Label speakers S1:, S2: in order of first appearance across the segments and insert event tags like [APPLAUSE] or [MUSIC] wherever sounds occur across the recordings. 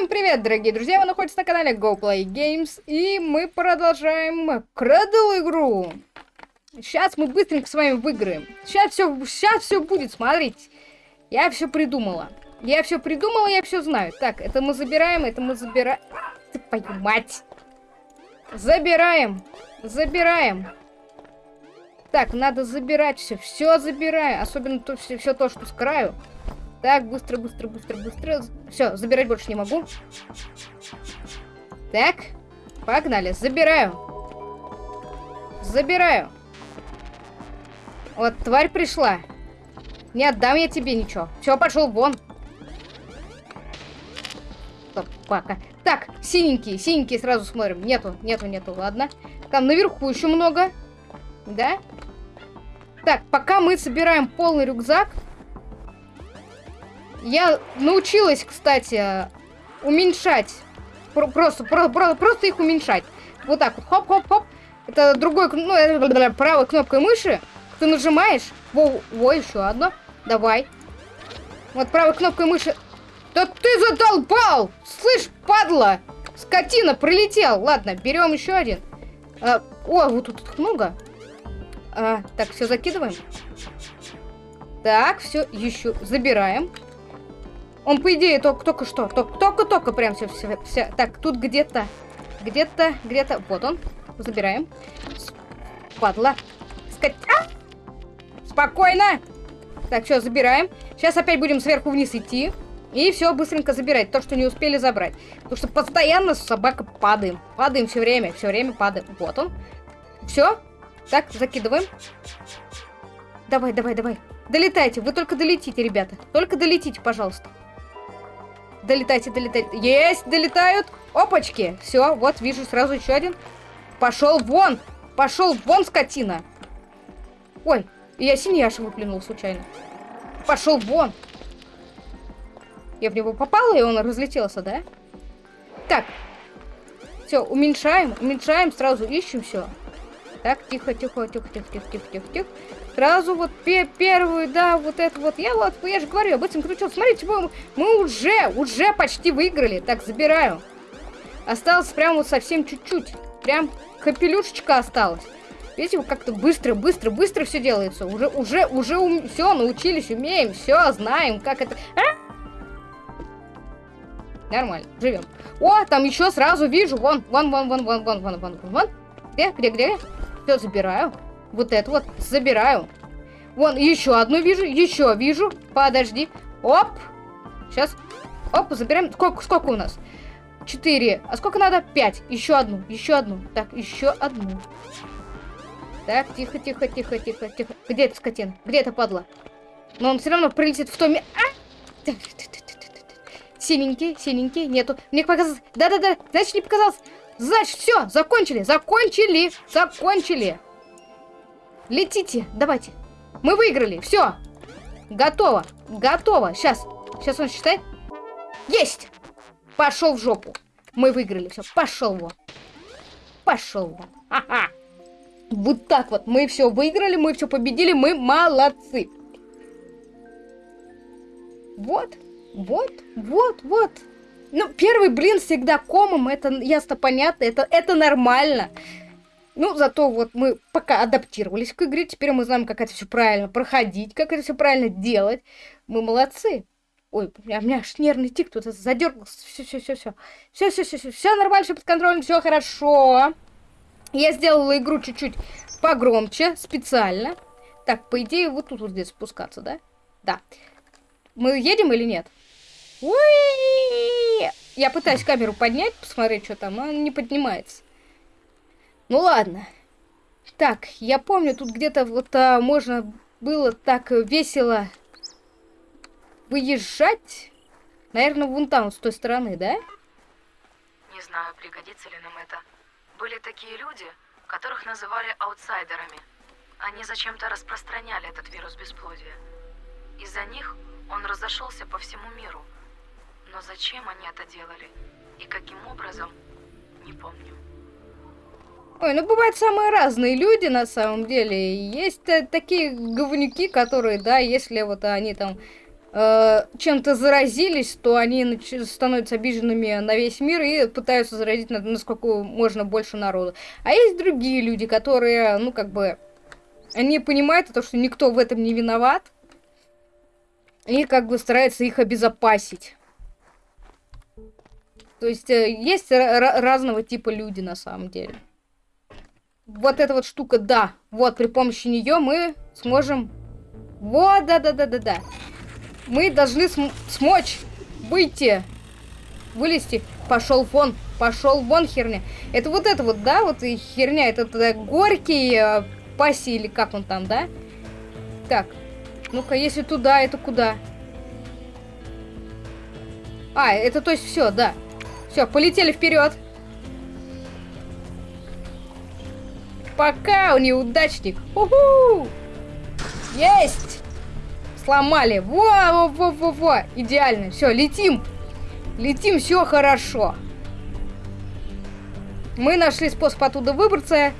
S1: Всем привет, дорогие друзья! Вы находитесь на канале GoPlay Games, и мы продолжаем Кредл игру. Сейчас мы быстренько с вами выиграем. Сейчас все, сейчас все будет, смотрите. Я все придумала. Я все придумала, я все знаю. Так, это мы забираем, это мы забираем. Ты твою мать! Забираем, забираем. Так, надо забирать все, все забираю, особенно то, все, все то, что с краю. Так, быстро, быстро, быстро, быстро. Все, забирать больше не могу. Так, погнали, забираю. Забираю. Вот, тварь пришла. Не отдам я тебе ничего. Все, пошел вон. Собака. Так, синенькие, синенькие сразу смотрим. Нету, нету, нету, ладно. Там наверху еще много. Да? Так, пока мы собираем полный рюкзак, я научилась, кстати, уменьшать. Просто, просто, просто их уменьшать. Вот так вот, хоп-хоп-хоп. Это другой, ну, правой кнопкой мыши. Ты нажимаешь. Во, во, еще одно. Давай. Вот правой кнопкой мыши. Да ты задолбал! Слышь, падла! Скотина, прилетел. Ладно, берем еще один. А, о, вот тут много. А, так, все закидываем. Так, все, еще забираем. Он, по идее, только, только что, только-только прям все, все, все. Так, тут где-то, где-то, где-то, вот он. Забираем. Падла. Скать... А! Спокойно. Так, все, забираем. Сейчас опять будем сверху вниз идти. И все быстренько забирать. То, что не успели забрать. Потому что постоянно собака падаем. Падаем все время, все время падаем. Вот он. Все. Так, закидываем. Давай, давай, давай. Долетайте. Вы только долетите, ребята. Только долетите, пожалуйста. Долетайте, долетайте. Есть, долетают. Опачки. Все, вот, вижу сразу еще один. Пошел вон. Пошел вон, скотина. Ой, я синьяша выплюнул случайно. Пошел вон. Я в него попала, и он разлетелся, да? Так. Все, уменьшаем, уменьшаем, сразу ищем все. Так, тихо, тихо, тихо, тихо, тихо, тихо, тихо, тихо. Сразу вот пе первую, да, вот это вот. Я вот, я же говорю, об этом кричал. Смотрите, мы, мы уже, уже почти выиграли. Так, забираю. Осталось прям вот совсем чуть-чуть. Прям капелюшечка осталась. Видите, вот как-то быстро, быстро, быстро все делается. Уже, уже, уже ум... все, научились, умеем, все, знаем, как это... А? Нормально, живем. О, там еще сразу вижу, вон, вон, вон, вон, вон, вон, вон, вон, вон. Где, где, где? Все, забираю. Вот это вот забираю. Вон, еще одну вижу, еще вижу. Подожди. Оп. Сейчас. Оп, забираем. Сколько, сколько у нас? Четыре. А сколько надо? Пять. Еще одну, еще одну. Так, еще одну. Так, тихо, тихо, тихо, тихо, тихо. Где эта скотина? Где эта падла? Но он все равно прилетит в то место. А! Синенький, синенький, нету. Мне показалось. Да-да-да, значит, не показалось. Значит, все, закончили, закончили, закончили. Летите, давайте. Мы выиграли, все. Готово, готово. Сейчас, сейчас он считает. Есть! Пошел в жопу. Мы выиграли, все, пошел вон. Пошел вон. Ха-ха. Вот так вот. Мы все выиграли, мы все победили, мы молодцы. Вот, вот, вот, вот. Ну, первый блин всегда комом, это ясно понятно, это, это нормально. Ну, зато вот мы пока адаптировались к игре, теперь мы знаем, как это все правильно проходить, как это все правильно делать. Мы молодцы. Ой, у меня, у меня аж нервный тик тут задергался. Все, все, все, все. Все, все, все, все. Все нормально, все под контролем, все хорошо. Я сделала игру чуть-чуть погромче, специально. Так, по идее, вот тут вот здесь спускаться, да? Да. Мы едем или нет? Уи! Я пытаюсь камеру поднять, посмотреть, что там, но она не поднимается. Ну ладно. Так, я помню, тут где-то вот а, можно было так весело выезжать. Наверное, вон там, с той стороны, да?
S2: Не знаю, пригодится ли нам это. Были такие люди, которых называли аутсайдерами. Они зачем-то распространяли этот вирус бесплодия. Из-за них он разошелся по всему миру. Но зачем они это делали и каким образом, не помню.
S1: Ой, ну бывают самые разные люди на самом деле. Есть такие говнюки, которые, да, если вот они там э, чем-то заразились, то они становятся обиженными на весь мир и пытаются заразить на- насколько можно больше народу. А есть другие люди, которые, ну, как бы, они понимают то, что никто в этом не виноват, и как бы стараются их обезопасить. То есть э, есть ра- ра- разного типа люди на самом деле. Вот эта вот штука, да, вот при помощи нее мы сможем... Вот, да-да-да-да-да. Мы должны см- смочь выйти, вылезти. Пошел вон, пошел вон херня. Это вот это вот, да, вот и херня, это, это горький э, паси или как он там, да? Так, ну-ка, если туда, это куда? А, это то есть все, да. Все, полетели вперед. Пока, неудачник. Уху! Есть! Сломали. Во, во, во, во, во. Идеально. Все, летим. Летим, все хорошо. Мы нашли способ оттуда выбраться.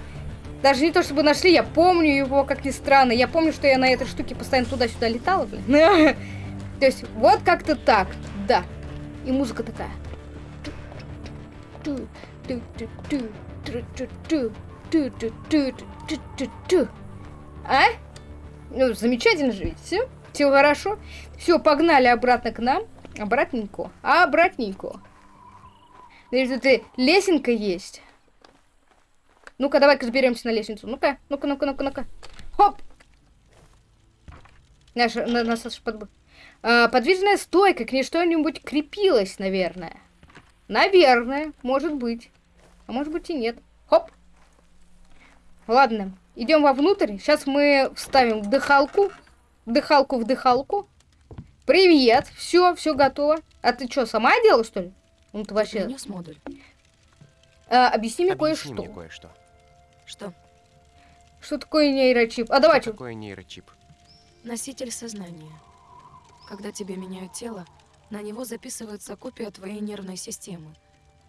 S1: Даже не то чтобы нашли, я помню его, как ни странно. Я помню, что я на этой штуке постоянно туда-сюда летала, блин. [LAUGHS] То есть, вот как-то так, да. И музыка такая. А? Ну, замечательно же, видите? Все хорошо. Все, погнали обратно к нам. Обратненько. Обратненько. Значит, тут лесенка есть. Ну-ка, давай-ка заберемся на лестницу. Ну-ка, ну-ка, ну-ка, ну-ка, ну-ка. Хоп! Наш, на, нас аж подб... а, подвижная стойка, к ней что-нибудь крепилось, наверное. Наверное, может быть. А может быть и нет. Хоп! Ладно, идем вовнутрь. Сейчас мы вставим дыхалку. Дыхалку в дыхалку. Привет! Все, все готово. А ты что, сама делала, что ли? Ну ты вообще...
S2: Принес модуль.
S1: А, объясни мне
S3: Объясни
S1: кое-что.
S3: мне кое-что.
S2: Что?
S1: Что такое нейрочип? А давай,
S3: Что такое нейрочип?
S2: Носитель сознания. Когда тебе меняют тело, на него записывается копия твоей нервной системы.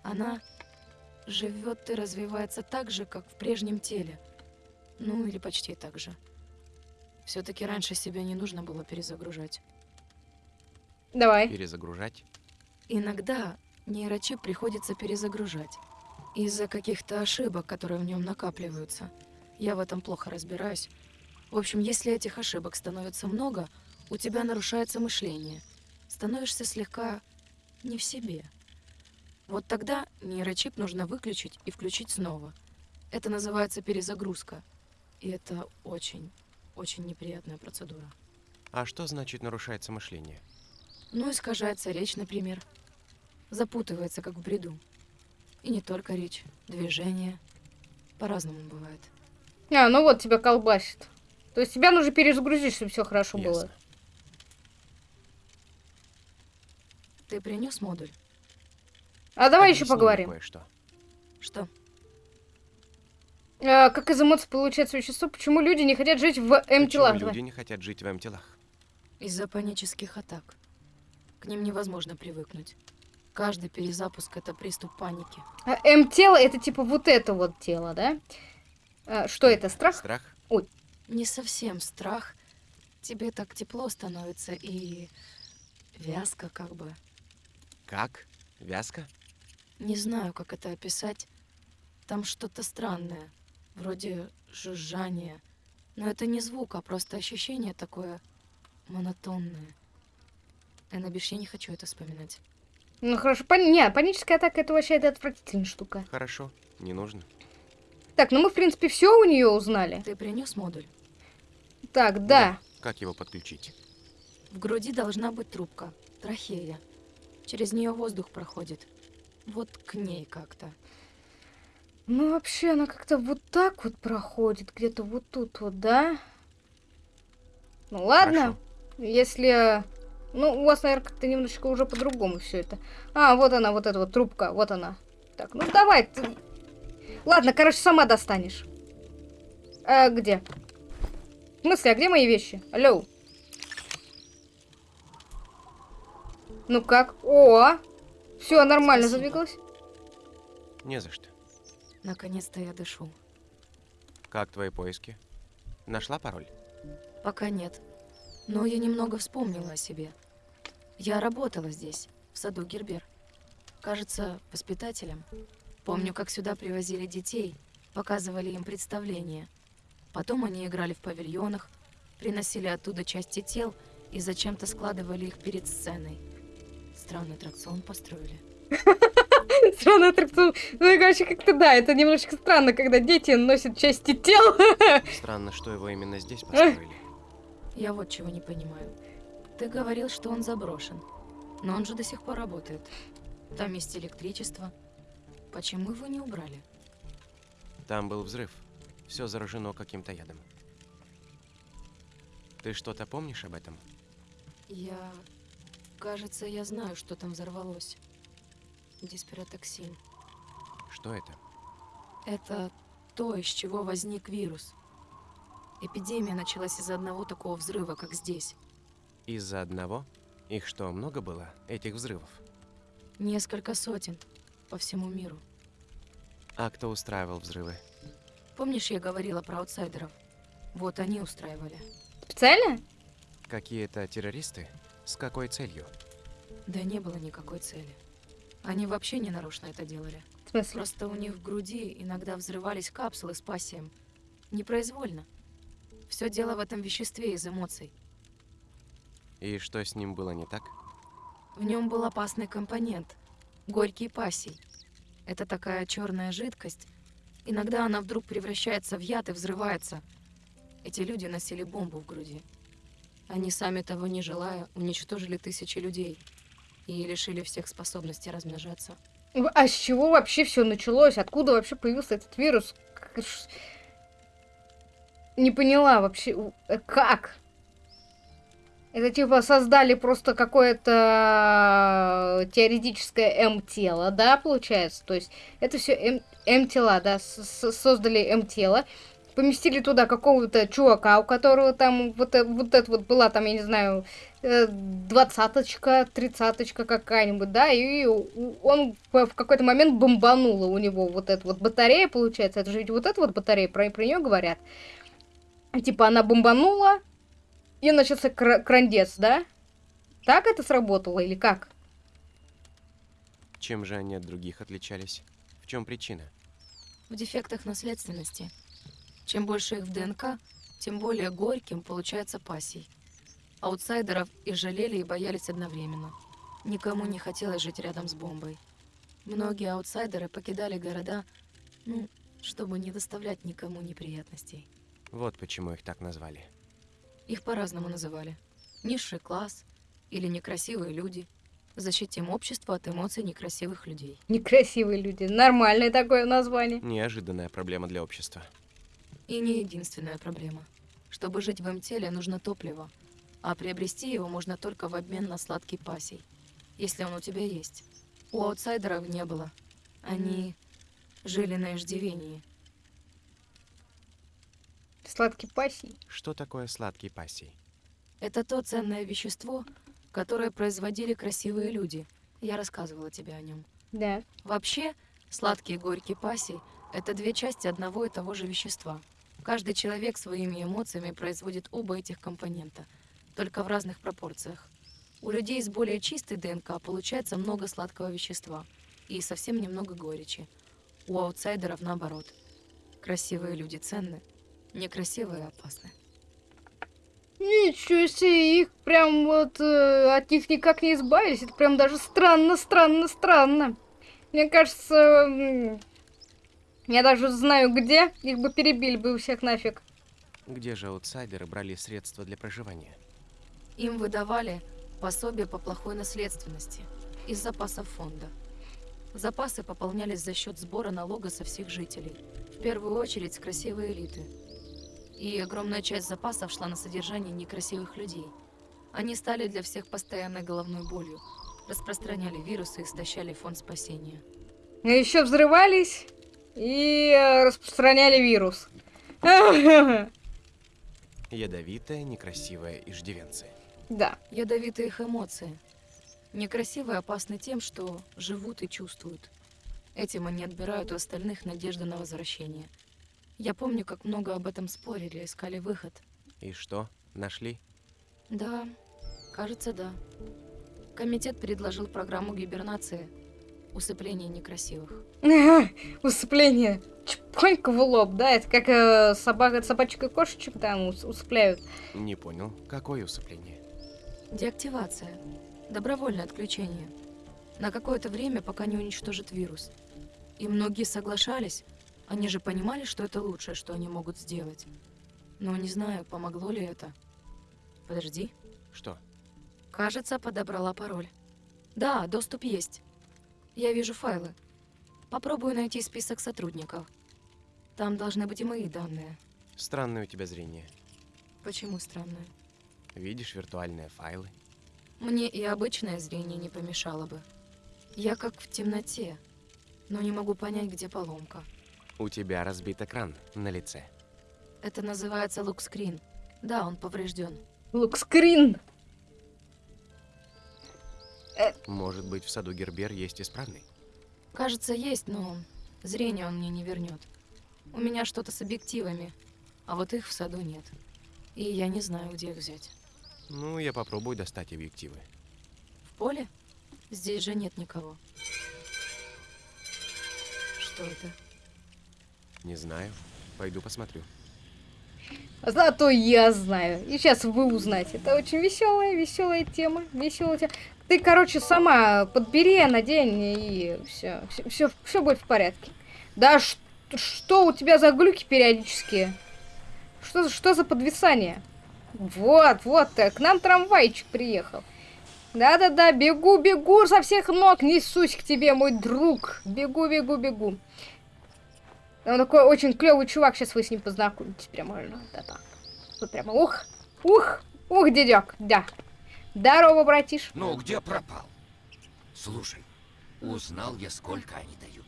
S2: Она живет и развивается так же, как в прежнем теле. Ну, или почти так же. Все-таки раньше себя не нужно было перезагружать.
S1: Давай.
S3: Перезагружать?
S2: Иногда нейрочип приходится перезагружать. Из-за каких-то ошибок, которые в нем накапливаются. Я в этом плохо разбираюсь. В общем, если этих ошибок становится много, у тебя нарушается мышление. Становишься слегка не в себе. Вот тогда нейрочип нужно выключить и включить снова. Это называется перезагрузка. И это очень, очень неприятная процедура.
S3: А что значит нарушается мышление?
S2: Ну, искажается речь, например. Запутывается, как в бреду. И не только речь, движение. По-разному бывает.
S1: А, ну вот тебя колбасит. То есть тебя нужно перезагрузить, чтобы все хорошо было.
S3: Ясно.
S2: Ты принес модуль?
S1: А давай еще
S3: Объясни мне
S1: поговорим.
S3: Кое-что.
S2: Что?
S1: А, как из эмоций получается вещество, почему люди не хотят жить в
S3: Почему
S1: М-телах?
S3: люди не хотят жить в М-телах?
S2: Из-за панических атак. К ним невозможно привыкнуть. Каждый перезапуск — это приступ паники.
S1: А М-тело это типа вот это вот тело, да? А, что это, страх?
S3: Страх?
S2: Не совсем страх. Тебе так тепло становится и... вязко как бы.
S3: Как? Вязка?
S2: Не знаю, как это описать. Там что-то странное, вроде жужжания. Но это не звук, а просто ощущение такое монотонное. Эннабиш, я не хочу это вспоминать.
S1: Ну хорошо, пани... не, паническая атака это вообще это отвратительная штука.
S3: Хорошо, не нужно.
S1: Так, ну мы в принципе все у нее узнали.
S2: Ты принес модуль?
S1: Так, да.
S3: Как его подключить?
S2: В груди должна быть трубка, трахея. Через нее воздух проходит. Вот к ней как-то.
S1: Ну вообще она как-то вот так вот проходит, где-то вот тут вот, да? Ну ладно,
S3: Хорошо.
S1: если... Ну, у вас, наверное, как-то немножечко уже по-другому все это. А, вот она, вот эта вот трубка, вот она. Так, ну давай. ты- Ладно, короче, сама достанешь. А где? В смысле, а где мои вещи? Алло. Ну как? О! Все, нормально
S2: Спасибо.
S1: задвигалось.
S3: Не за что.
S2: Наконец-то я дышу.
S3: Как твои поиски? Нашла пароль?
S2: Пока нет. Но я немного вспомнила о себе. Я работала здесь, в саду Гербер. Кажется, воспитателем. Помню, как сюда привозили детей, показывали им представления. Потом они играли в павильонах, приносили оттуда части тел и зачем-то складывали их перед сценой. Странный аттракцион построили. [LAUGHS] [LAUGHS]
S1: Странный аттракцион. Ну, и, короче, как-то да, это немножечко странно, когда дети носят части тел. [LAUGHS]
S3: Странно, что его именно здесь построили.
S2: Я вот чего не понимаю. Ты говорил, что он заброшен. Но он же до сих пор работает. Там есть электричество. Почему его не убрали?
S3: Там был взрыв. Все заражено каким-то ядом. Ты что-то помнишь об этом?
S2: Я... Кажется, я знаю, что там взорвалось. Диспиротоксин.
S3: Что это?
S2: Это то, из чего возник вирус. Эпидемия началась из-за одного такого взрыва, как здесь.
S3: Из-за одного? Их что, много было, этих взрывов?
S2: Несколько сотен по всему миру.
S3: А кто устраивал взрывы?
S2: Помнишь, я говорила про аутсайдеров? Вот они устраивали.
S1: Специально?
S3: Какие-то террористы? С какой целью?
S2: Да не было никакой цели. Они вообще не нарочно это делали.
S1: В смысле?
S2: Просто у них в груди иногда взрывались капсулы с пассием. Непроизвольно. Все дело в этом веществе из эмоций.
S3: И что с ним было не так?
S2: В нем был опасный компонент – горький пассий. Это такая черная жидкость. Иногда она вдруг превращается в яд и взрывается. Эти люди носили бомбу в груди. Они сами того не желая уничтожили тысячи людей и лишили всех способности размножаться.
S1: А с чего вообще все началось? Откуда вообще появился этот вирус? Не поняла вообще, э, как? Это типа создали просто какое-то э, теоретическое М-тело, да, получается? То есть это все М-тела, да, с- с- создали М-тело, поместили туда какого-то чувака, у которого там вот, э- вот это вот была там, я не знаю, э, двадцаточка, тридцаточка какая-нибудь, да, и он в какой-то момент бомбанула у него вот эта вот батарея, получается, это же ведь вот эта вот батарея, про, про нее говорят. И типа она бомбанула, и начался кра- крандец, да? Так это сработало или как?
S3: Чем же они от других отличались? В чем причина?
S2: В дефектах наследственности. Чем больше их в ДНК, тем более горьким получается пассий. Аутсайдеров и жалели, и боялись одновременно. Никому не хотелось жить рядом с бомбой. Многие аутсайдеры покидали города, ну, чтобы не доставлять никому неприятностей.
S3: Вот почему их так назвали.
S2: Их по-разному называли. Низший класс или некрасивые люди. Защитим общество от эмоций некрасивых людей.
S1: Некрасивые люди. Нормальное такое название.
S3: Неожиданная проблема для общества.
S2: И не единственная проблема. Чтобы жить в М-теле, нужно топливо, а приобрести его можно только в обмен на сладкий пасей, если он у тебя есть. У аутсайдеров не было. Они жили на иждивении.
S1: Сладкий пассий.
S3: Что такое сладкий пассий?
S2: Это то ценное вещество, которое производили красивые люди. Я рассказывала тебе о нем.
S1: Да.
S2: Вообще, сладкий и горький пассий – это две части одного и того же вещества. Каждый человек своими эмоциями производит оба этих компонента, только в разных пропорциях. У людей с более чистой ДНК получается много сладкого вещества и совсем немного горечи. У аутсайдеров наоборот. Красивые люди ценны, некрасивые опасны.
S1: Ничего себе, их прям вот э, от них никак не избавились. Это прям даже странно, странно, странно. Мне кажется, я даже знаю где, их бы перебили бы у всех нафиг.
S3: Где же аутсайдеры брали средства для проживания?
S2: Им выдавали пособие по плохой наследственности из запасов фонда. Запасы пополнялись за счет сбора налога со всех жителей, в первую очередь с красивой элиты. И огромная часть запасов шла на содержание некрасивых людей. Они стали для всех постоянной головной болью, распространяли вирусы и истощали фонд спасения.
S1: А еще взрывались и э, распространяли вирус. [LAUGHS]
S3: Ядовитая, некрасивая иждивенцы.
S1: Да.
S2: Ядовитые их эмоции. Некрасивые опасны тем, что живут и чувствуют. Этим они отбирают у остальных надежду на возвращение. Я помню, как много об этом спорили, искали выход.
S3: И что, нашли?
S2: Да, кажется, да. Комитет предложил программу гибернации. Усыпление некрасивых.
S1: Усыпление. Чпонька в лоб, да? Это как э, собака, собачек и кошечек там ус- усыпляют.
S3: Не понял, какое усыпление?
S2: Деактивация. Добровольное отключение. На какое-то время, пока не уничтожит вирус. И многие соглашались. Они же понимали, что это лучшее, что они могут сделать. Но не знаю, помогло ли это. Подожди.
S3: Что?
S2: Кажется, подобрала пароль. Да, доступ есть. Я вижу файлы. Попробую найти список сотрудников. Там должны быть и мои данные.
S3: Странное у тебя зрение.
S2: Почему странное?
S3: Видишь виртуальные файлы?
S2: Мне и обычное зрение не помешало бы. Я как в темноте, но не могу понять, где поломка.
S3: У тебя разбит экран на лице.
S2: Это называется лукскрин. Да, он поврежден.
S1: Лукскрин.
S3: Может быть, в саду Гербер есть исправный?
S2: Кажется, есть, но зрение он мне не вернет. У меня что-то с объективами, а вот их в саду нет. И я не знаю, где их взять.
S3: Ну, я попробую достать объективы.
S2: В поле? Здесь же нет никого. Что это?
S3: Не знаю. Пойду посмотрю.
S1: Зато я знаю. И сейчас вы узнаете. Это очень веселая, веселая тема. Веселая тема. Ты, короче, сама подбери, надень, и все, все, все, будет в порядке. Да ш- что у тебя за глюки периодические? Что, что за подвисание? Вот, вот, к нам трамвайчик приехал. Да-да-да, бегу, бегу со всех ног, несусь к тебе, мой друг. Бегу, бегу, бегу. Он такой очень клевый чувак, сейчас вы с ним познакомитесь. Прямо, ну, да. Вот прямо, ух, ух, ух, дедек, да. Здорово, братиш.
S4: Ну, где пропал? Слушай, узнал я, сколько они дают.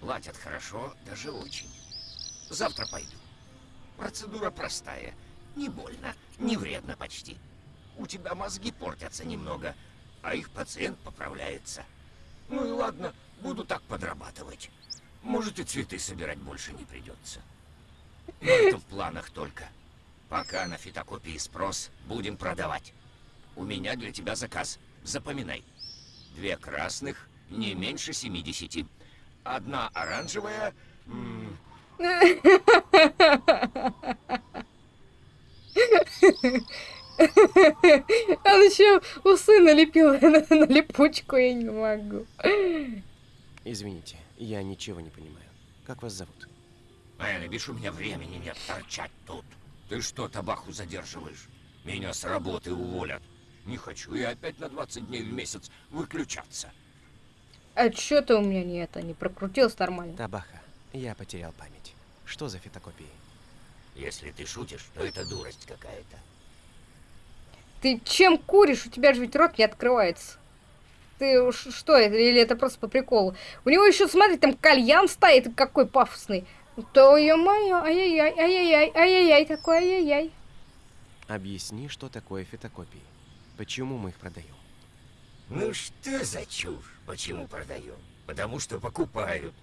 S4: Платят хорошо, даже очень. Завтра пойду. Процедура простая. Не больно, не вредно почти. У тебя мозги портятся немного, а их пациент поправляется. Ну и ладно, буду так подрабатывать. Может и цветы собирать больше не придется. Но это в планах только. Пока на фитокопии спрос, будем продавать. У меня для тебя заказ. Запоминай. Две красных, не меньше 70. Одна оранжевая... [LAUGHS]
S1: Он еще усы налепил [LAUGHS] на, на липучку, я не могу.
S3: Извините, я ничего не понимаю. Как вас зовут?
S4: Элли, видишь, у меня времени нет торчать тут. Ты что, табаху задерживаешь? Меня с работы уволят. Не хочу я опять на 20 дней в месяц выключаться.
S1: А что-то у меня не это, не прокрутилось нормально.
S3: Табаха. Я потерял память. Что за фотокопии?
S4: Если ты шутишь, то это дурость какая-то.
S1: Ты чем куришь? У тебя же ведь рот не открывается. Ты что это? Или это просто по приколу? У него еще, смотри, там кальян стоит, какой пафосный. То ё-моё, ай-яй-яй, ай-яй-яй, ай-яй-яй, такой ай-яй-яй.
S3: Объясни, что такое фотокопии. Почему мы их продаем?
S4: Ну что за чушь? Почему продаем? Потому что покупают.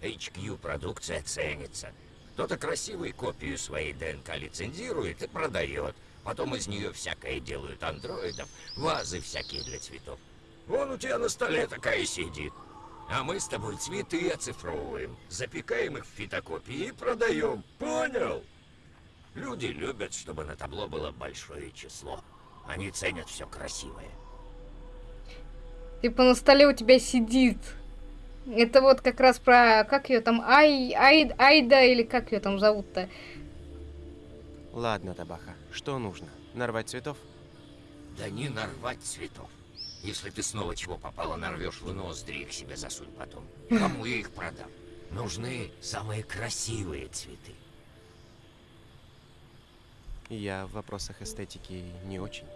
S4: HQ продукция ценится. Кто-то красивую копию своей ДНК лицензирует и продает. Потом из нее всякое делают андроидов, вазы всякие для цветов. Вон у тебя на столе такая сидит. А мы с тобой цветы оцифровываем, запекаем их в фитокопии и продаем. Понял? Люди любят, чтобы на табло было большое число. Они ценят все красивое.
S1: Типа на столе у тебя сидит. Это вот как раз про, как ее там, Ай, Ай, Айда или как ее там зовут-то?
S3: Ладно, Табаха, что нужно? Нарвать цветов?
S4: Да не нарвать цветов. Если ты снова чего попало нарвешь в ноздри, их себе засунь потом. Кому я их продам? Нужны самые красивые цветы.
S3: Я в вопросах эстетики не очень.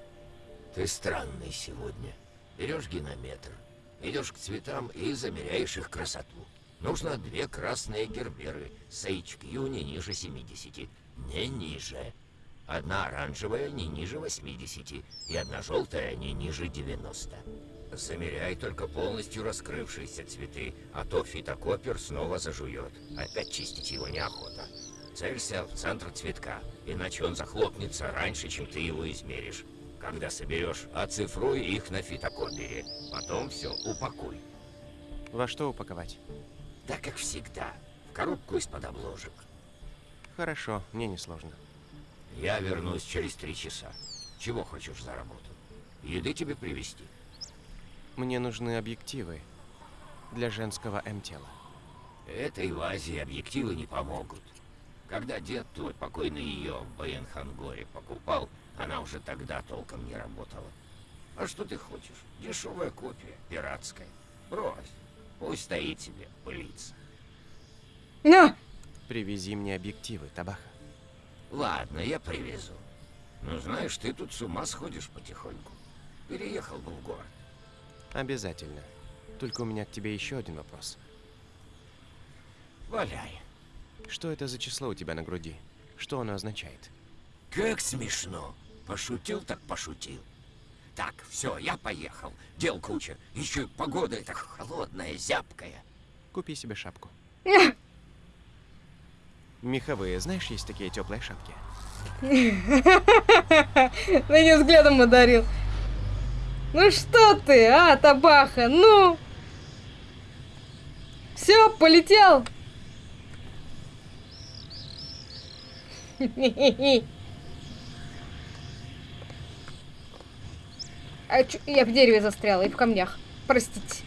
S4: Ты странный сегодня. Берешь генометр, идешь к цветам и замеряешь их красоту. Нужно две красные герберы с HQ не ниже 70, не ниже. Одна оранжевая не ниже 80 и одна желтая не ниже 90. Замеряй только полностью раскрывшиеся цветы, а то фитокопер снова зажует. Опять чистить его неохота. Целься в центр цветка, иначе он захлопнется раньше, чем ты его измеришь. Когда соберешь, оцифруй их на фотокопии. Потом все упакуй.
S3: Во что упаковать?
S4: Да как всегда, в коробку из-под обложек.
S3: Хорошо, мне не сложно.
S4: Я вернусь через три часа. Чего хочешь за работу? Еды тебе привезти?
S3: Мне нужны объективы для женского М-тела.
S4: Этой вазе объективы не помогут. Когда дед твой покойный ее в Баянхангоре покупал, она уже тогда толком не работала. А что ты хочешь? Дешевая копия, пиратская. Брось, пусть стоит себе, пылится.
S1: На!
S3: Привези мне объективы, Табаха.
S4: Ладно, я привезу. Но знаешь, ты тут с ума сходишь потихоньку. Переехал бы в город.
S3: Обязательно. Только у меня к тебе еще один вопрос.
S4: Валяй.
S3: Что это за число у тебя на груди? Что оно означает?
S4: Как смешно. Пошутил так пошутил. Так, все, я поехал. Дел куча. Еще и погода эта холодная, зябкая.
S3: Купи себе шапку. [LAUGHS] Меховые, знаешь, есть такие теплые шапки? [LAUGHS]
S1: На нее взглядом одарил. Ну что ты, а, табаха, ну? Все, полетел. [LAUGHS] А чё, я в дереве застряла и в камнях. Простите.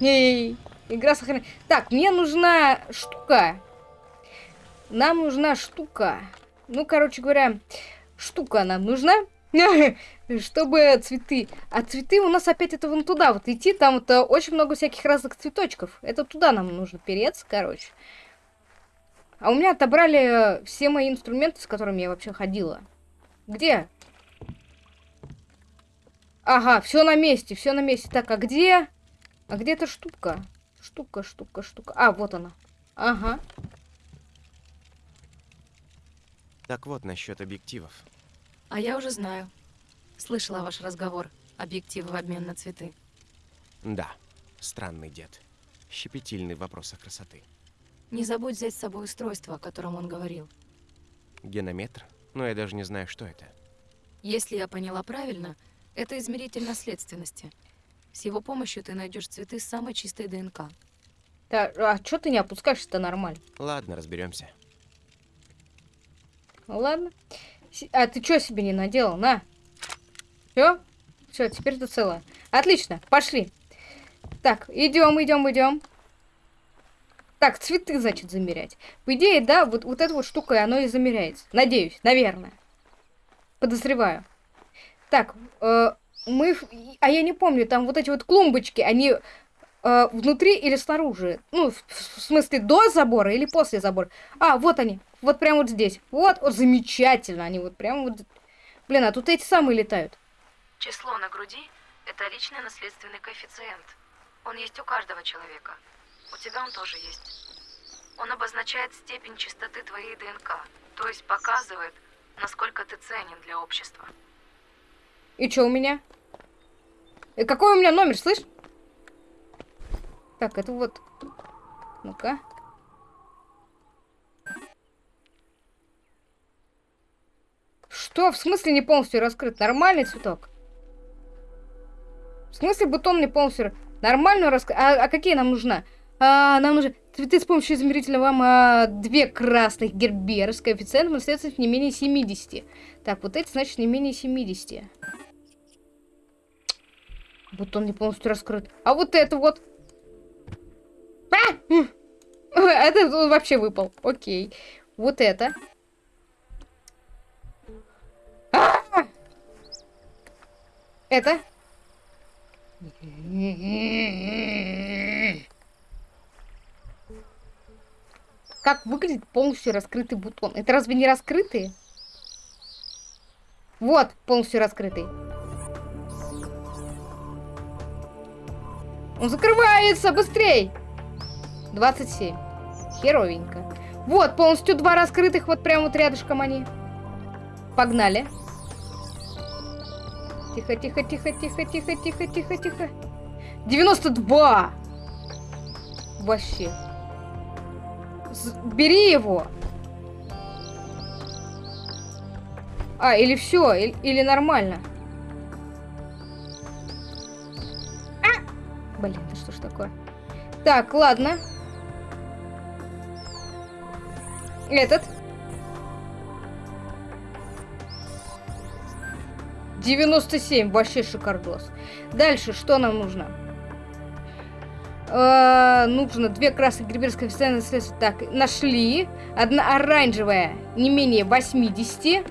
S1: Эй, игра сохранена. Так, мне нужна штука. Нам нужна штука. Ну, короче говоря, штука нам нужна. [LAUGHS] Чтобы цветы. А цветы у нас опять это вон туда вот идти. Там вот очень много всяких разных цветочков. Это туда нам нужно переться, короче. А у меня отобрали все мои инструменты, с которыми я вообще ходила. Где? Ага, все на месте, все на месте. Так, а где? А где эта штука? Штука, штука, штука. А, вот она. Ага.
S3: Так вот, насчет объективов.
S2: А я уже знаю. Слышала ваш разговор. Объективы в обмен на цветы.
S3: Да, странный дед. Щепетильный в вопросах красоты.
S2: Не забудь взять с собой устройство, о котором он говорил.
S3: Генометр? Но я даже не знаю, что это.
S2: Если я поняла правильно, это измеритель наследственности. С его помощью ты найдешь цветы с самой чистой ДНК.
S1: Да, а что ты не опускаешься-то нормально?
S3: Ладно, разберемся.
S1: Ну ладно. А ты что себе не наделал? На. Все? Все, теперь ты целая. Отлично, пошли. Так, идем, идем, идем. Так, цветы, значит, замерять. По идее, да, вот, вот эта вот штука, оно и замеряется. Надеюсь, наверное. Подозреваю. Так, э, мы... А я не помню, там вот эти вот клумбочки, они э, внутри или снаружи? Ну, в, в смысле, до забора или после забора? А, вот они. Вот прямо вот здесь. Вот, вот замечательно. Они вот прямо вот... Блин, а тут эти самые летают.
S2: Число на груди – это личный наследственный коэффициент. Он есть у каждого человека. У тебя он тоже есть. Он обозначает степень чистоты твоей ДНК, то есть показывает, насколько ты ценен для общества.
S1: И что у меня? И какой у меня номер, слышь? Так, это вот... Ну-ка. Что? В смысле не полностью раскрыт? Нормальный цветок? В смысле бутон не полностью... Нормально раскрыт? А, а какие нам нужна? А, нам нужны цветы с помощью измерителя вам а, две красных герберы с коэффициентом наследственности не менее 70. Так, вот эти, значит, не менее 70. Бутон не полностью раскрыт. А вот это вот. А! [LAUGHS] Это вообще выпал. Окей. Вот это. А! Это. Как выглядит полностью раскрытый бутон? Это разве не раскрытый? Вот, полностью раскрытый. Он закрывается! Быстрей! 27. Херовенько. Вот, полностью два раскрытых, вот прямо вот рядышком они. Погнали. Тихо, тихо, тихо, тихо, тихо, тихо, тихо, тихо. 92! Вообще. С- Бери его. А, или все, или, или нормально. Так, ладно. Этот. 97, вообще шикардос. Дальше, что нам нужно? Э, нужно две красных гриберских официальных средства. Так, нашли. Одна оранжевая, не менее 80.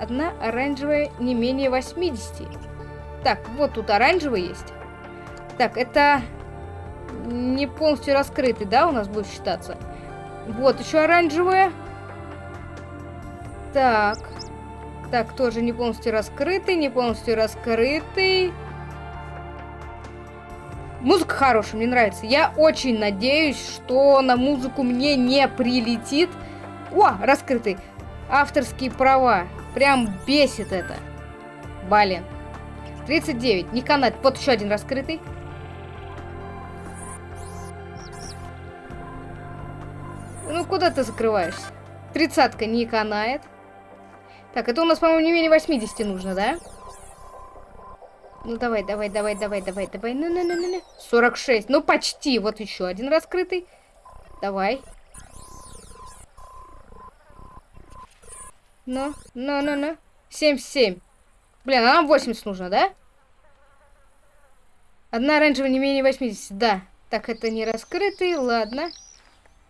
S1: Одна оранжевая, не менее 80. Так, вот тут оранжевый есть. Так, это не полностью раскрытый, да, у нас будет считаться? Вот, еще оранжевая. Так. Так, тоже не полностью раскрытый, не полностью раскрытый. Музыка хорошая, мне нравится. Я очень надеюсь, что на музыку мне не прилетит. О, раскрытый. Авторские права. Прям бесит это. Блин. 39. Не канает. Вот еще один раскрытый. Куда ты закрываешься? Тридцатка не канает. Так, это у нас, по-моему, не менее 80 нужно, да? Ну, давай, давай, давай, давай, давай, давай. Ну, ну, ну, ну, ну. 46. Ну, почти. Вот еще один раскрытый. Давай. Ну, ну, ну, ну. 77. Блин, а нам 80 нужно, да? Одна оранжевая не менее 80, да. Так, это не раскрытый, ладно.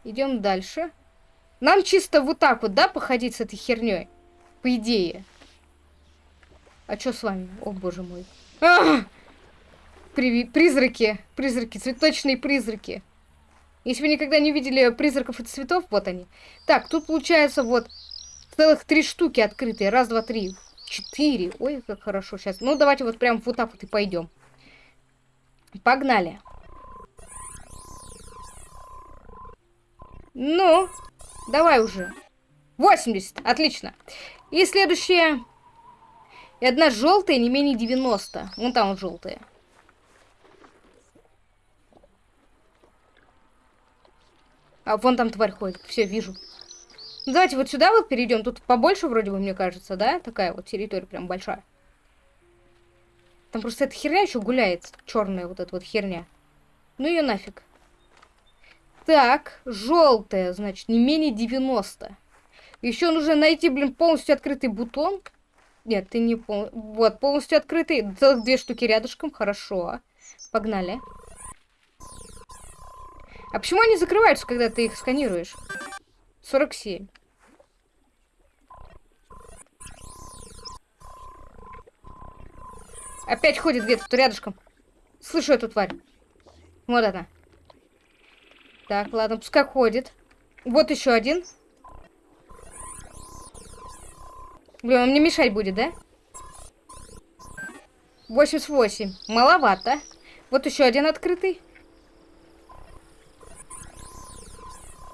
S1: Идем дальше. Нам чисто вот так вот, да, походить с этой херней? По идее. А что с вами? О, боже мой. А! При призраки. Призраки. Цветочные призраки. Если вы никогда не видели призраков и цветов, вот они. Так, тут получается вот целых три штуки открытые. Раз, два, три. Четыре. Ой, как хорошо сейчас. Ну, давайте вот прям вот так вот и пойдем. Погнали. Ну, давай уже. 80. Отлично. И следующее. И одна желтая, не менее 90. Вон там вот желтая. А вон там тварь ходит. Все, вижу. Ну, давайте вот сюда вот перейдем. Тут побольше вроде бы, мне кажется, да? Такая вот территория прям большая. Там просто эта херня еще гуляет. Черная вот эта вот херня. Ну ее нафиг. Так, желтая, значит, не менее 90. Еще нужно найти, блин, полностью открытый бутон. Нет, ты не пол... Вот, полностью открытый. Целых две штуки рядышком. Хорошо. Погнали. А почему они закрываются, когда ты их сканируешь? 47. Опять ходит где-то рядышком. Слышу эту тварь. Вот она. Так, ладно, пускай ходит. Вот еще один. Блин, он мне мешать будет, да? 88. Маловато. Вот еще один открытый.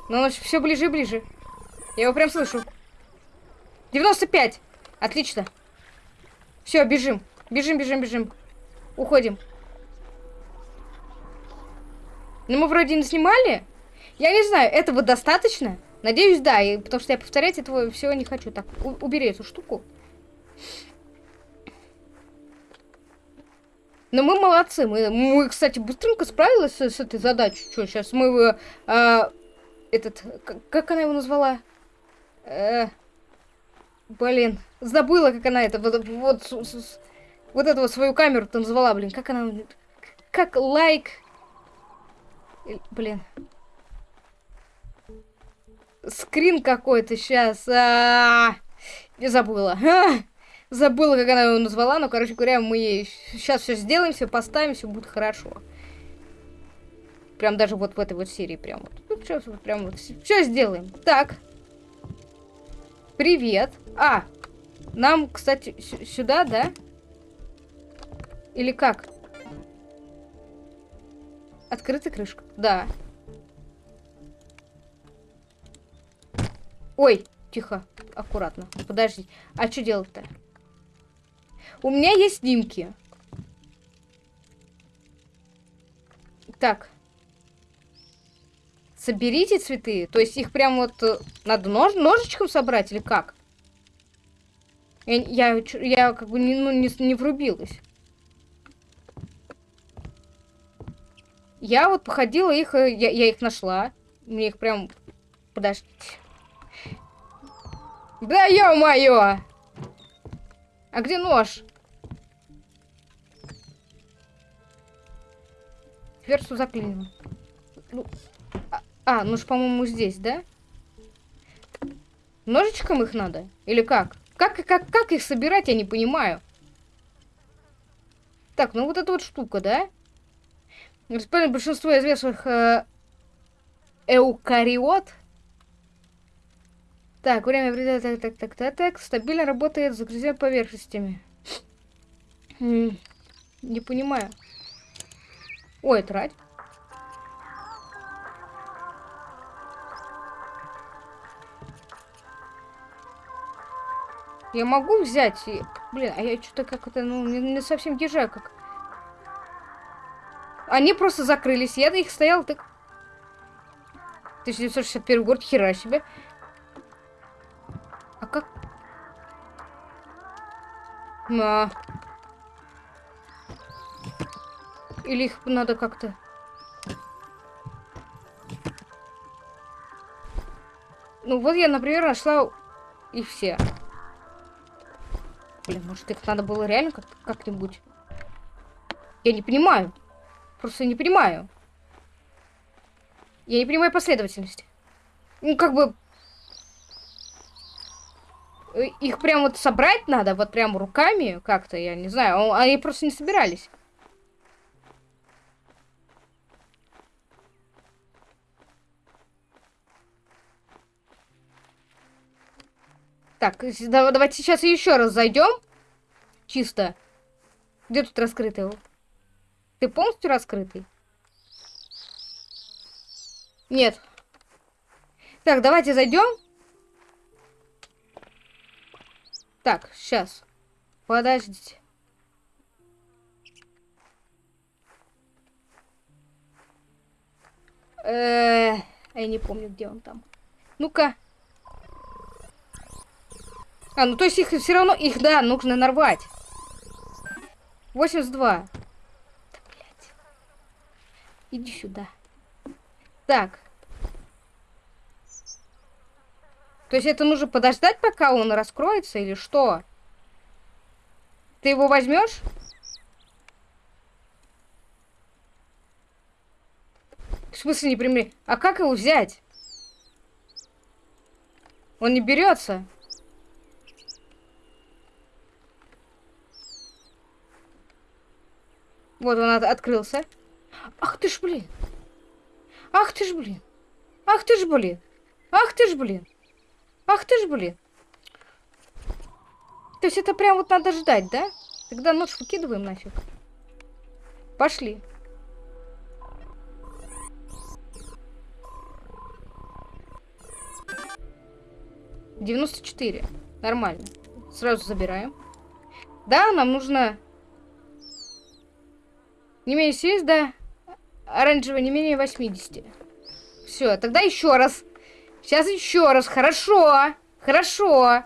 S1: Он все ближе и ближе. Я его прям слышу. 95. Отлично. Все, бежим. Бежим, бежим, бежим. Уходим. Ну, мы вроде не снимали. Я не знаю, этого достаточно? Надеюсь, да, и, потому что я повторять этого всего не хочу. Так, убери эту штуку. Но мы молодцы. Мы, мы кстати, быстренько справились с, с этой задачей. Что, сейчас мы... Э, этот... Как, она его назвала? Э, блин, забыла, как она это... Вот, вот, вот эту вот свою камеру-то назвала, блин. Как она... Как лайк... Блин скрин какой-то сейчас. А -а -а, не забыла. А забыла, как она его назвала, но, короче говоря, мы сейчас все сделаем, все поставим, все будет хорошо. Прям даже вот в этой вот серии прям вот. Ну, сейчас вот прям вот все сделаем. Так. Привет. А, нам, кстати, сюда, да? Или как? Открытая крышка. Да. Ой, тихо, аккуратно. Подожди. А что делать-то? У меня есть снимки. Так. Соберите цветы. То есть их прям вот э, надо нож ножичком собрать или как? Я, я, я как бы не, ну, не, не врубилась. Я вот походила их, э, я, я их нашла. Мне их прям... Подождите. Да ё-моё! А где нож? Дверцу заклинило. Ну, а, а, нож, по-моему, здесь, да? Ножичком их надо? Или как? Как, как, как их собирать, я не понимаю. Так, ну вот эта вот штука, да? Распределено большинство известных э, эукариот. Так, время вреда, так, так, так, так, так, стабильно работает с загрязненными поверхностями. М, Не понимаю. Ой, трать. Я могу взять. Блин, а я что-то как это, ну, не, не совсем езжаю, как... Они просто закрылись, я на их стоял, так... 1961 год, хера себе. А как... На. Или их надо как-то... Ну вот я, например, нашла и все. Блин, может их надо было реально как- как-нибудь... Я не понимаю. Просто не понимаю. Я не понимаю последовательности. Ну, как бы... э, Их прям вот собрать надо, вот прям руками как-то, я не знаю. О, Они просто не собирались. Так, давайте сейчас еще раз зайдем. Чисто. Где тут раскрытый? Ты полностью раскрытый? Нет. Так, давайте зайдем. Так, сейчас. Подождите. Э, я не помню, где он там. Ну-ка. А, ну то есть их все равно, их, да, нужно нарвать. 82. Иди сюда. Так. То есть это нужно подождать, пока он раскроется, или что? Ты его возьмешь? В смысле не примри? А как его взять? Он не берется. Вот он от- открылся. Ах ты ж, блин. Ах ты ж, блин. Ах ты ж, блин. Ах ты ж, блин. Ах ты ж, блин. То есть это прям вот надо ждать, да? Тогда нож выкидываем нафиг. Пошли. Девяносто четыре. Нормально. Сразу забираем. Да, нам нужно... Не менее 70, да. Оранжевый не менее 80. Все, тогда еще раз. Сейчас еще раз. Хорошо. Хорошо.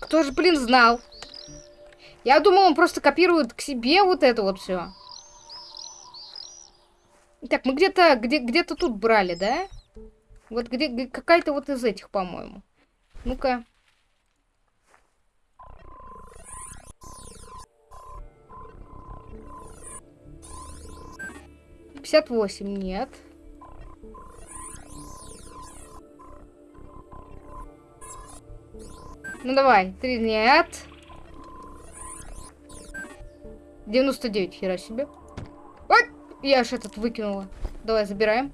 S1: Кто же, блин, знал? Я думал, он просто копирует к себе вот это вот все. Так, мы где-то где, где-то тут брали, да? Вот где, где- какая-то вот из этих, по-моему. Ну-ка. Пятьдесят восемь, нет. Ну давай, три нет. 99, хера себе. Ой, я аж этот выкинула. Давай, забираем.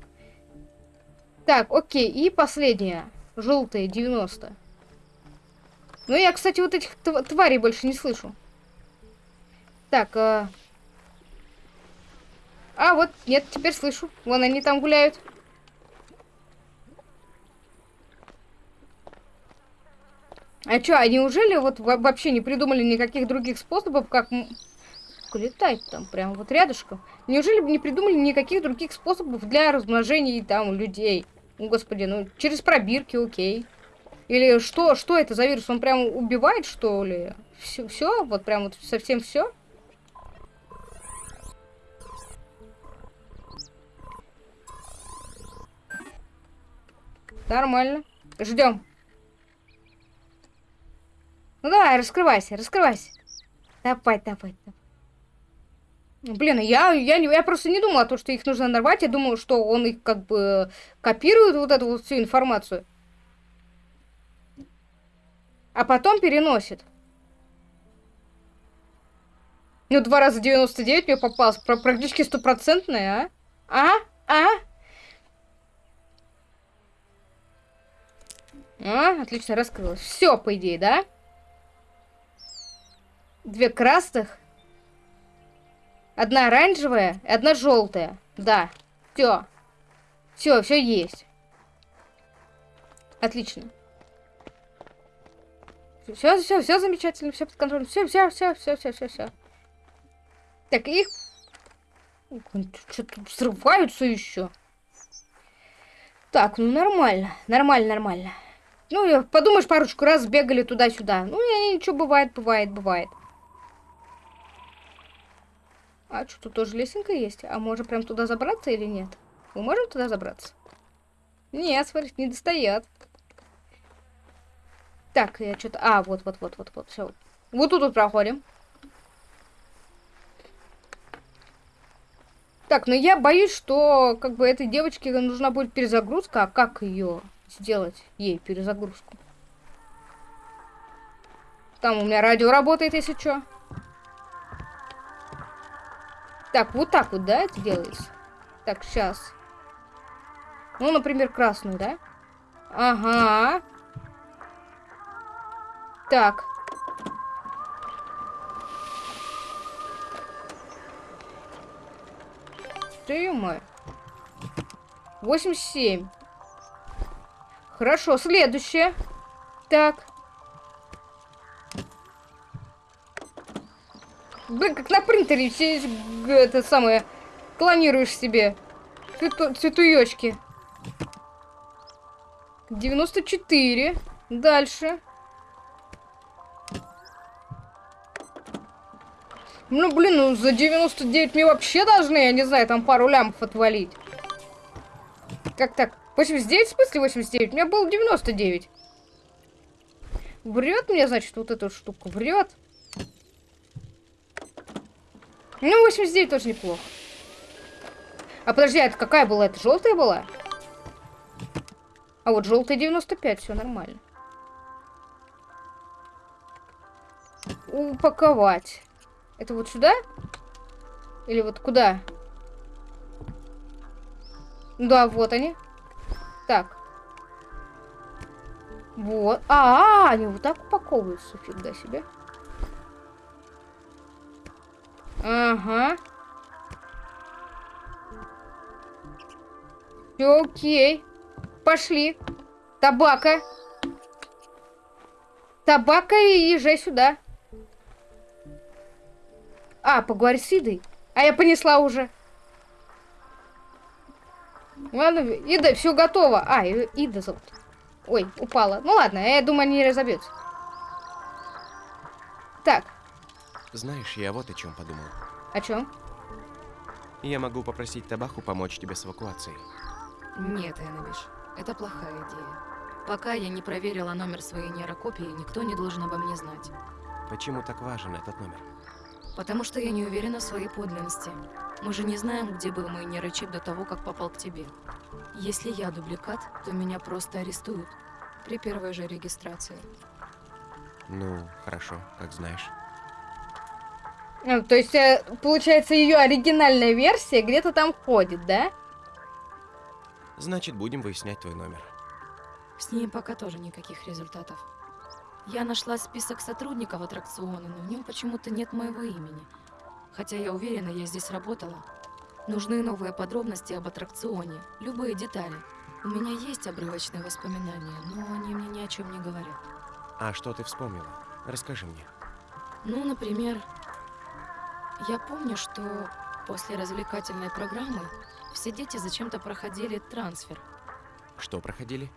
S1: Так, окей, и последняя. Желтая, 90. Ну, я, кстати, вот этих тв- тварей больше не слышу. Так, а... А, вот, нет, теперь слышу. Вон они там гуляют. А чё, а неужели вот во- вообще не придумали никаких других способов, как... летает там, прям вот рядышком. Неужели бы не придумали никаких других способов для размножения там людей? Ну, господи, ну, через пробирки, окей. Или что, что это за вирус? Он прям убивает, что ли? Все, все? Вот прям вот совсем все? Нормально. Ждем. Ну давай, раскрывайся, раскрывайся. Давай, давай, давай. Блин, я, я, я просто не думала, то, что их нужно нарвать. Я думала, что он их как бы копирует, вот эту вот всю информацию. А потом переносит. Ну, два раза 99 мне попалось. Практически стопроцентная, а? А? А? А, отлично, раскрылось. Все, по идее, да? Две красных. Одна оранжевая и одна желтая. Да. Все. Все, все есть. Отлично. Все, все, все замечательно, все под контролем. Все, все, все, все, все, все, все. Так, их... Что-то взрываются еще. Так, ну нормально. Нормально, нормально. Ну, подумаешь, парочку раз бегали туда-сюда. Ну, и ничего, бывает, бывает, бывает. А что, тут тоже лесенка есть? А можно прям туда забраться или нет? Мы можем туда забраться? Нет, смотри, не достает. Так, я что-то... А, вот, вот, вот, вот, вот, все. Вот тут вот проходим. Так, но я боюсь, что как бы этой девочке нужна будет перезагрузка. А как ее сделать? Ей перезагрузку. Там у меня радио работает, если что. Так, вот так вот, да, это делается? Так, сейчас. Ну, например, красную, да? Ага. Так. Ты мой. 87. Хорошо, следующее. Так. Блин, как на принтере все это самое клонируешь себе цвету, цветуёчки. 94. Дальше. Ну, блин, ну за 99 мне вообще должны, я не знаю, там пару лямов отвалить. Как так? 89, в смысле 89? У меня было 99. Врет мне, значит, вот эту штуку. Врет. Ну, 89 тоже неплохо. А подожди, а это какая была? Это желтая была? А вот желтая 95, все нормально. Упаковать. Это вот сюда? Или вот куда? Да, вот они. Так. Вот. А, -а, -а они вот так упаковываются. Фига себе. Ага. Всё окей. Пошли. Табака. Табака и езжай сюда. А, поговори с Идой. А я понесла уже. Ладно, Ида, все готово. А, Ида зовут. Ой, упала. Ну ладно, я думаю, они разобьются. Так,
S3: Знаешь, я вот о чем подумал.
S1: о чем?
S3: Я могу попросить Табаху помочь тебе с эвакуацией.
S2: Нет, Эннабиш, это плохая идея. Пока я не проверила номер своей нейрокопии, никто не должен обо мне знать.
S3: Почему так важен этот номер?
S2: Потому что я не уверена в своей подлинности. Мы же не знаем, где был мой нейрочип до того, как попал к тебе. Если я дубликат, то меня просто арестуют. При первой же регистрации.
S3: Ну, хорошо, как знаешь.
S1: Ну, то есть, э, получается, ее оригинальная версия где-то там ходит, да?
S3: Значит, будем выяснять твой номер.
S2: С ней пока тоже никаких результатов. Я нашла список сотрудников аттракциона, но в нем почему-то нет моего имени. Хотя я уверена, я здесь работала. Нужны новые подробности об аттракционе, любые детали. У меня есть обрывочные воспоминания, но они мне ни о чем не говорят.
S3: А что ты вспомнила? Расскажи мне.
S2: Ну, например, я помню, что после развлекательной программы все дети зачем-то проходили трансфер.
S3: Что проходили?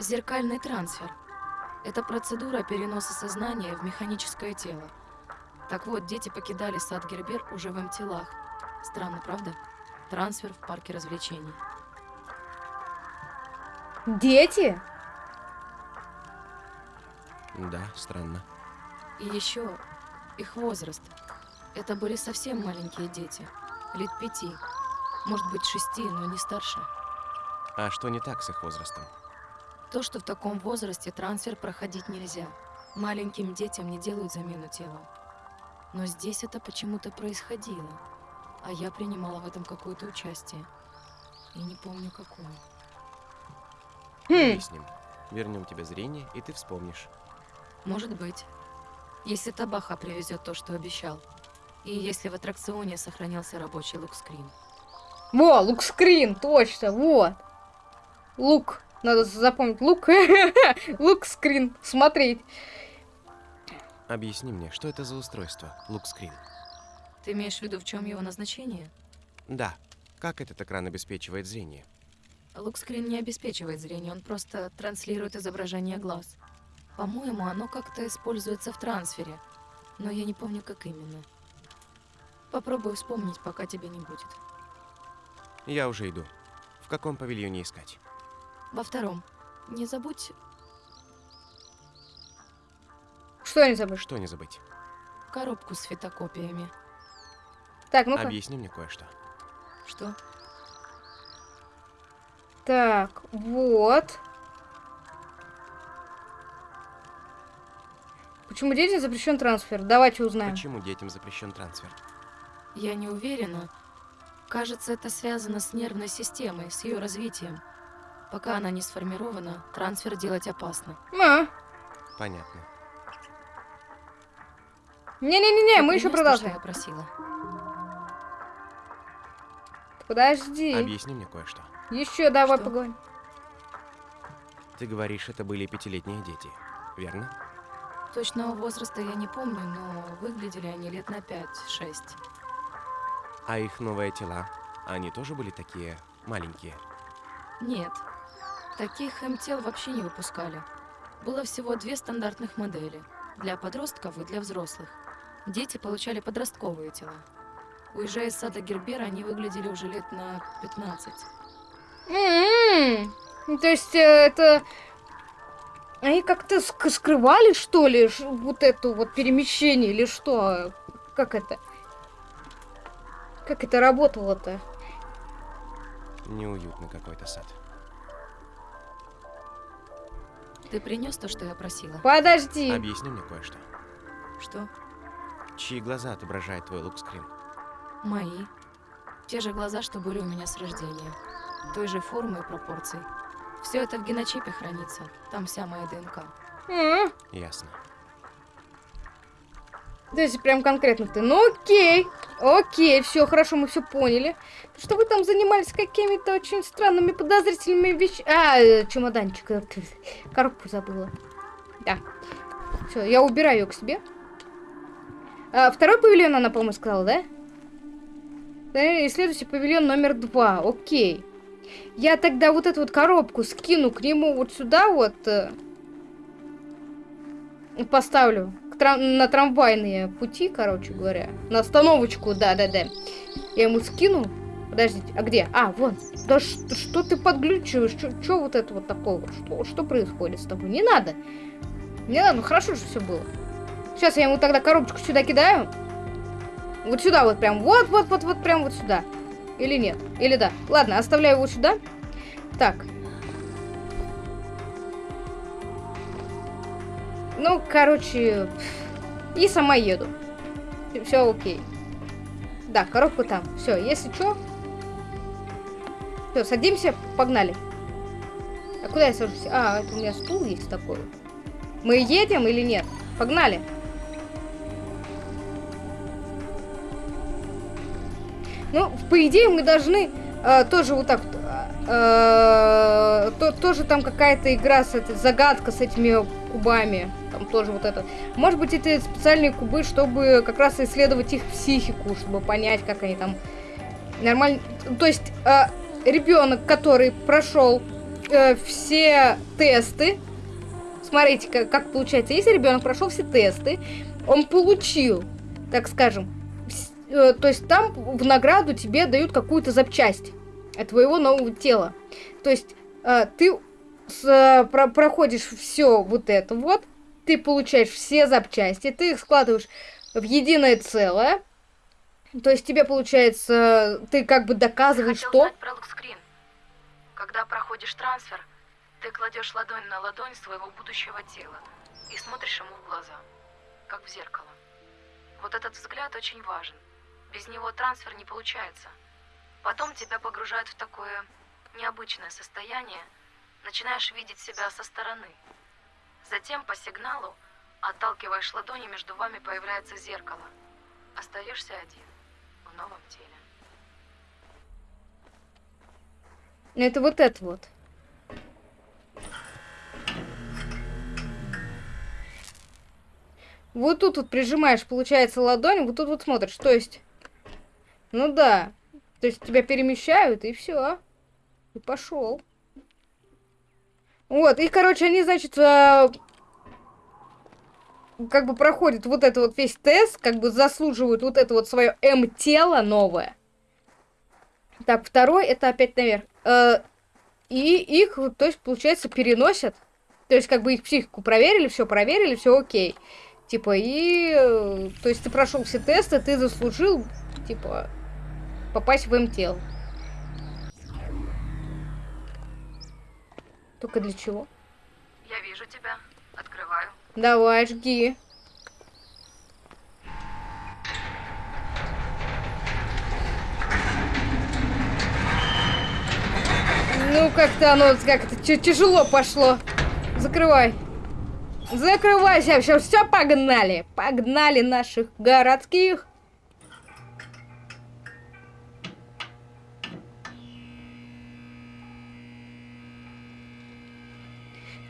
S2: Зеркальный трансфер. Это процедура переноса сознания в механическое тело. Так вот, дети покидали сад Гербер уже в телах. Странно, правда? Трансфер в парке развлечений.
S1: Дети?
S3: Да, странно.
S2: И еще их возраст. Это были совсем маленькие дети. Лет пяти. Может быть, шести, но не старше.
S3: А что не так с их возрастом?
S2: То, что в таком возрасте трансфер проходить нельзя. Маленьким детям не делают замену тела. Но здесь это почему-то происходило. А я принимала в этом какое-то участие. И не помню какое.
S1: Хм,
S3: Объясним. Вернем тебе зрение, и ты вспомнишь.
S2: Может быть. Если Табаха привезет то, что обещал. И если в аттракционе сохранился рабочий лукскрин.
S1: во, лук-скрин, точно, вот. Лук, надо запомнить, лук. [LAUGHS] Лук-скрин, смотреть.
S3: Объясни мне, что это за устройство, лукскрин?
S2: Ты имеешь в виду, в чем его назначение?
S3: Да. Как этот экран обеспечивает зрение?
S2: Лукскрин не обеспечивает зрение, он просто транслирует изображение глаз. По-моему, оно как-то используется в трансфере, но я не помню, как именно. Попробую вспомнить, пока тебя не будет.
S3: Я уже иду. В каком павильоне искать?
S2: Во втором. Не забудь
S1: Что не забыл?
S3: Что не забыть?
S2: коробку с фотокопиями.
S1: Так, ну-ка.
S3: Объясни мне кое-что.
S2: Что?
S1: Так, вот. Почему детям запрещен трансфер? Давайте узнаем.
S3: Почему детям запрещен трансфер?
S2: Я не уверена. Кажется, это связано с нервной системой, с ее развитием. Пока она не сформирована, трансфер делать опасно.
S1: А,
S3: Понятно.
S1: Не-не-не,
S2: Ты
S1: мы еще продолжим.
S2: я просила.
S1: Подожди.
S3: Объясни мне кое-что.
S1: Еще давай
S2: Что?
S1: поговорим.
S3: Ты говоришь, это были пятилетние дети, верно?
S2: Точного возраста я не помню, но выглядели они лет на 5-6.
S3: А их новые тела, они тоже были такие маленькие?
S2: Нет, таких МТЛ вообще не выпускали. Было всего две стандартных модели. Для подростков и для взрослых. Дети получали подростковые тела. Уезжая из сада Гербера, они выглядели уже лет на 15.
S1: М-м. Ну, То есть э, это... Они как-то ск- скрывали, что ли, вот это вот перемещение или что? Как это? Как это работало-то?
S3: Неуютный какой-то сад.
S2: Ты принес то, что я просила?
S1: Подожди.
S3: Объясни мне кое-что.
S2: Что?
S3: Чьи глаза отображает твой лукскрин?
S2: Мои. Те же глаза, что были у меня с рождения. Той же формы и пропорций. Все это в геночипе хранится. Там вся моя ДНК.
S1: М,
S3: Ясно.
S1: То есть прям конкретно ты. Ну окей. Окей, все, хорошо, мы все поняли. Что вы там занимались какими-то очень странными подозрительными вещами. А, э, чемоданчик. э, [LAUGHS] Коробку забыла. Да. Все, я убираю ее к себе. А, второй павильон она, по-моему, сказала, да? Да, Исследуйте павильон номер два. Окей. Я тогда вот эту вот коробку скину к нему вот сюда вот. э, и поставлю трам- на трамвайные пути, короче говоря. На остановочку, да-да-да. Я ему скину. Подождите, а где? А, вон. Да что ты подглючиваешь? Что вот это вот такое? Что, что происходит с тобой? Не надо. Не надо, ну хорошо же все было. Сейчас я ему тогда коробочку сюда кидаю. Вот сюда вот прям. Вот-вот-вот-вот прям вот сюда. Или нет? Или да? Ладно, оставляю его сюда. Так. Ну, короче, и сама еду. Все окей. Да, коробка там. Все, если что. Все, садимся, погнали. А куда я сажусь? А, это у меня стул есть такой. Мы едем или нет? Погнали. Ну, по идее, мы должны э, тоже вот так э, то, тоже там какая-то игра с этой загадка с этими кубами. Там тоже вот это. Может быть, это специальные кубы, чтобы как раз исследовать их психику, чтобы понять, как они там нормально. То есть э, ребенок, который прошел э, все тесты, смотрите, как, как получается. Если ребенок прошел все тесты, он получил, так скажем, э, то есть там в награду тебе дают какую-то запчасть от твоего нового тела. То есть э, ты с, про, проходишь все вот это вот, ты получаешь все запчасти, ты их складываешь в единое целое. То есть тебе получается, ты как бы доказываешь, что...
S2: про. Когда проходишь трансфер, ты кладешь ладонь на ладонь своего будущего тела и смотришь ему в глаза, как в зеркало. Вот этот взгляд очень важен. Без него трансфер не получается. Потом тебя погружают в такое необычное состояние, начинаешь видеть себя со стороны. Затем по сигналу, отталкиваешь ладони, между вами появляется зеркало. Остаешься один в новом теле.
S1: Это вот это вот. Вот тут вот прижимаешь, получается, ладонь, вот тут вот смотришь, то есть... Ну да. То есть тебя перемещают, и все. И пошел. Вот, и, короче, они, значит, э, как бы проходят вот это вот весь тест, как бы заслуживают вот это вот свое М-тело новое. Так, второй, это опять наверх. Э, и их, то есть, получается, переносят. То есть, как бы их психику проверили, все проверили, все окей. Типа, и... э, То есть, ты прошел все тесты, ты заслужил, типа, попасть в МТЛ. Только для чего?
S2: Я вижу тебя, открываю.
S1: Давай, жги. Ну, как-то оно, как-то тя- тяжело пошло. Закрывай. Закрывайся, все, все, погнали. Погнали наших городских.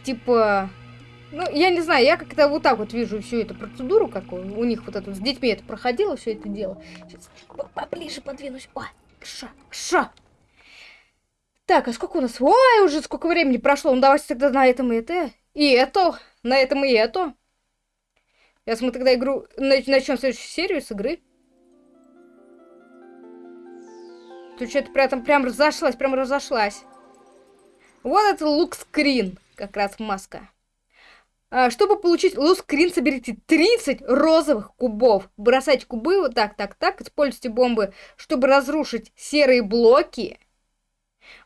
S1: Типа, ну, я не знаю, я как-то вот так вот вижу всю эту процедуру, как у, них вот это, с детьми это проходило, все это дело. Сейчас поближе подвинусь. О, ша, ша. Так, а сколько у нас? Ой, уже сколько времени прошло. Ну, давайте тогда на этом и это. И это. На этом и это. Сейчас мы тогда игру... Начнем следующую серию с игры. Тут что-то прям, прям разошлась, прям разошлась. Вот это лук-скрин. Как раз маска. А, чтобы получить лук-скрин, соберите 30 розовых кубов. Бросайте кубы вот так, так, так. Используйте бомбы, чтобы разрушить серые блоки.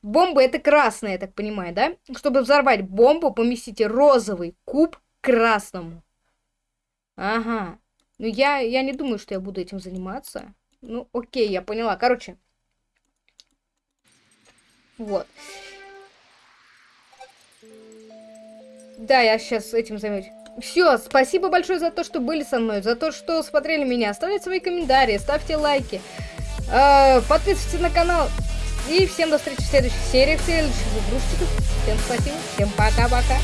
S1: Бомба это красная, я так понимаю, да? Чтобы взорвать бомбу, поместите розовый куб красному. Ага. Ну, я, я не думаю, что я буду этим заниматься. Ну, окей, я поняла. Короче. Вот. Да, я сейчас этим займусь. Все, спасибо большое за то, что были со мной, за то, что смотрели меня. Оставляйте свои комментарии, ставьте лайки. Э, подписывайтесь на канал. И всем до встречи в следующей серии, в следующих игрушечках. Всем спасибо, всем пока-пока.